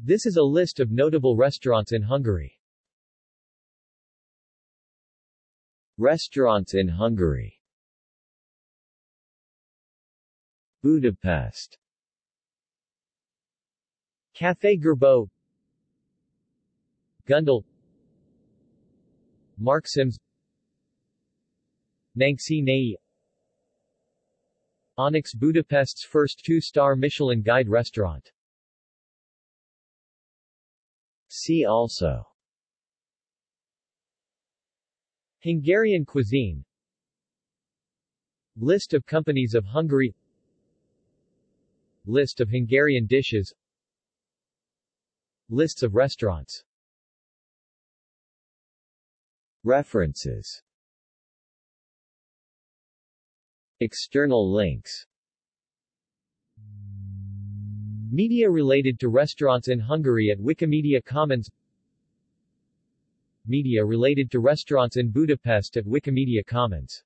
This is a list of notable restaurants in Hungary. Restaurants in Hungary. Budapest. Café Gerbeaud Gundel. Mark Sims. Nangsi Nei Onyx Budapest's first two-star Michelin Guide restaurant See also. Hungarian cuisine. List of companies of Hungary. List of Hungarian dishes. Lists of restaurants. References. External links Media related to restaurants in Hungary at Wikimedia Commons. Media related to restaurants in Budapest at Wikimedia Commons